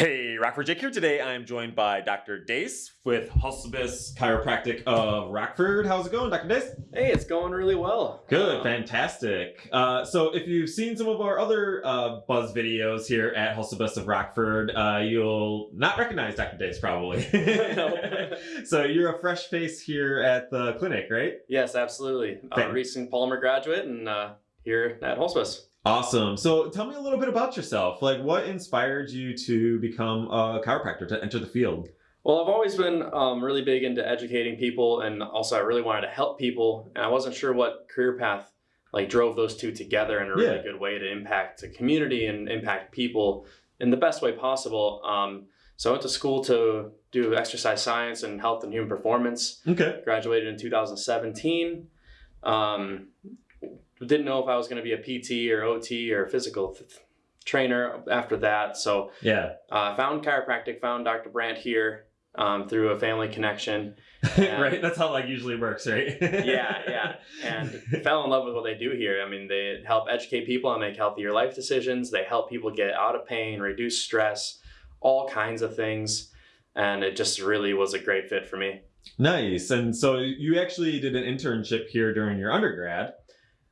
Hey, Rockford Jake here. Today I'm joined by Dr. Dace with Hulsebus Chiropractic of Rockford. How's it going, Dr. Dace? Hey, it's going really well. Good, Um, fantastic. Uh, so if you've seen some of our other uh, Buzz videos here at Hulsebus of Rockford, uh, you'll not recognize Dr. Dace probably. So you're a fresh face here at the clinic, right? Yes, absolutely. Recent Palmer graduate and uh, here at Hulsebus. Awesome. So tell me a little bit about yourself. Like what inspired you to become a chiropractor, to enter the field? Well, I've always been um, really big into educating people, and also I really wanted to help people, and I wasn't sure what career path like drove those two together in a really Yeah. good way to impact the community and impact people in the best way possible. Um, so I went to school to do exercise science and health and human performance. Okay. graduated in 2017. Um, didn't know if I was going to be a PT or OT or physical th- trainer after that. So Yeah. uh, found chiropractic, found Dr. Brandt here um, through a family connection. Yeah. right. That's how like usually works, right? Yeah, yeah. And fell in love with what they do here. I mean, they help educate people and make healthier life decisions. They help people get out of pain, reduce stress, all kinds of things. And it just really was a great fit for me. Nice. And so you actually did an internship here during your undergrad.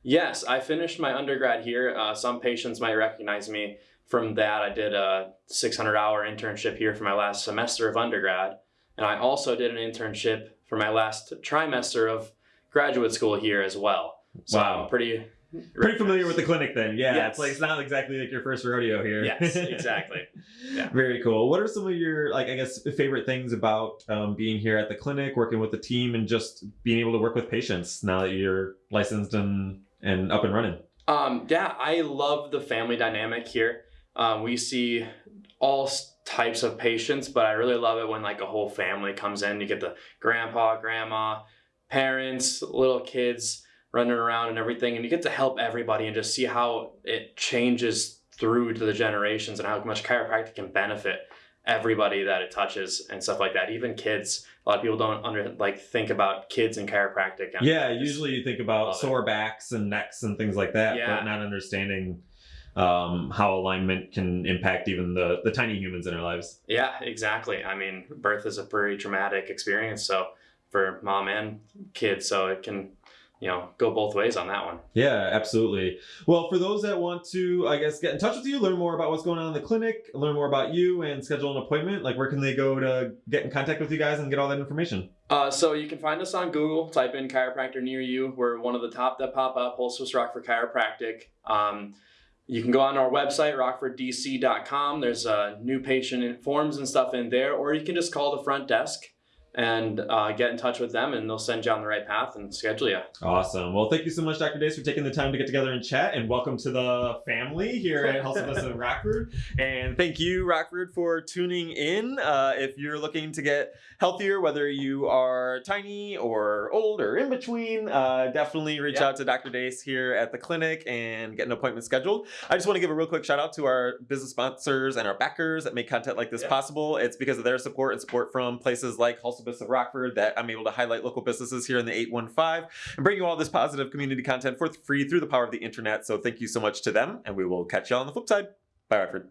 Yes, I finished my undergrad here. Uh, some patients might recognize me from that. I did a 600 hour internship here for my last semester of undergrad. And I also did an internship for my last trimester of graduate school here as well. So Wow. I'm pretty Pretty familiar with the clinic then. Yeah. Yes. It's like it's not exactly like your first rodeo here. Yes, exactly. Yeah. Very cool. What are some of your like I guess favorite things about um, being here at the clinic, working with the team, and just being able to work with patients now that you're licensed and and up and running? Um, yeah, I love the family dynamic here. Um, we see all types of patients, but I really love it when like a whole family comes in. You get the grandpa, grandma, parents, little kids running around and everything, and you get to help everybody and just see how it changes through to the generations and how much chiropractic can benefit everybody that it touches and stuff like that. Even kids. A lot of people don't under like think about kids and chiropractic. and Yeah, usually you think about love it. sore backs and necks and things like that, Yeah. but not understanding um, how alignment can impact even the the tiny humans in our lives. Yeah, exactly. I mean, birth is a pretty traumatic experience, so for mom and kids, so it can, you know, go both ways on that one. Yeah, absolutely. Well, for those that want to, I guess, get in touch with you, learn more about what's going on in the clinic, learn more about you, and schedule an appointment, like where can they go to get in contact with you guys and get all that information? Uh, so you can find us on Google. Type in chiropractor near you. We're one of the top that pop up. Hulsebus Rockford Chiropractic. Um, you can go on our website, rockforddc.com. There's uh, new patient forms and stuff in there, or you can just call the front desk and uh, get in touch with them, and they'll send you on the right path and schedule you. Awesome. Well, thank you so much, Dr. Dace, for taking the time to get together and chat, and welcome to the family here at Hulsebus in Rockford. And thank you, Rockford, for tuning in. Uh, if you're looking to get healthier, whether you are tiny or old or in between, uh, definitely reach Yeah. out to Dr. Dace here at the clinic and get an appointment scheduled. I just want to give a real quick shout out to our business sponsors and our backers that make content like this Yeah. possible. It's because of their support and support from places like Hulsebus of Rockford that I'm able to highlight local businesses here in the 815 and bring you all this positive community content for free through the power of the internet. So thank you so much to them, and we will catch you all on the flip side. Bye, Rockford.